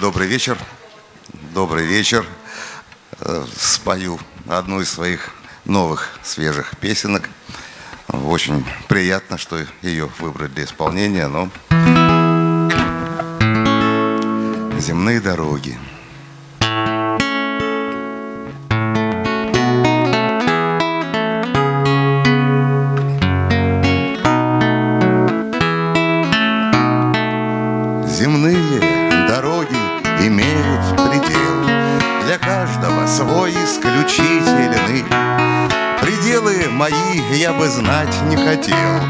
Добрый вечер. Добрый вечер. Э, спою одну из своих новых свежих песенок. Очень приятно, что ее выбрали для исполнения, но земные дороги. Земные имеют предел Для каждого свой исключительный. Пределы мои я бы знать не хотел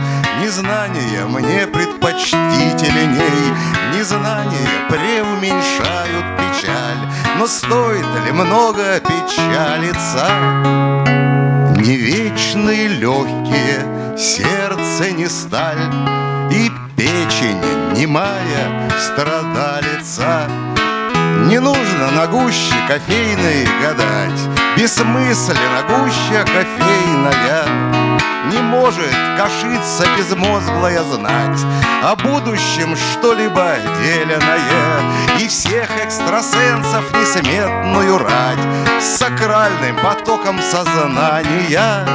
Незнание мне предпочтительней. Незнание преуменьшают печаль Но стоит ли много печалиться? Не вечные легкие, сердце не сталь И печень немая страдалица Не нужно на гуще кофейной гадать. Бессмысленно гуща кофейная. Не может кашиться безмозглая знать. О будущем что-либо деленное. И всех экстрасенсов несметную рать. С сакральным потоком сознания.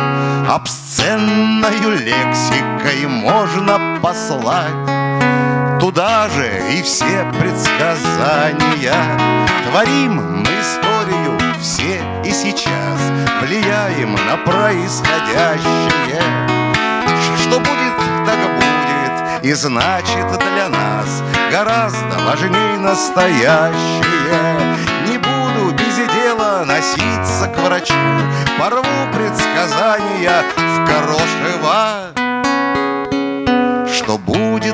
Обсценною лексикой можно послать Туда же и все предсказания Творим мы историю все и сейчас. Влияем на происходящее. Что будет, так будет И значит для нас Гораздо важнее настоящее. Не буду без дела носиться к врачу Порву предсказания в крошево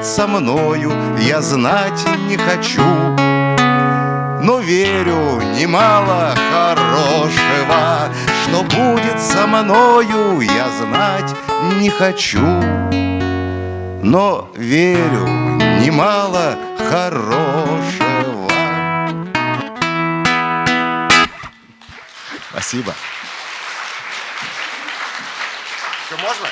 будет со мною, я знать не хочу Но верю немало хорошего Что будет со мною, я знать не хочу Но верю немало хорошего Спасибо. Все можно?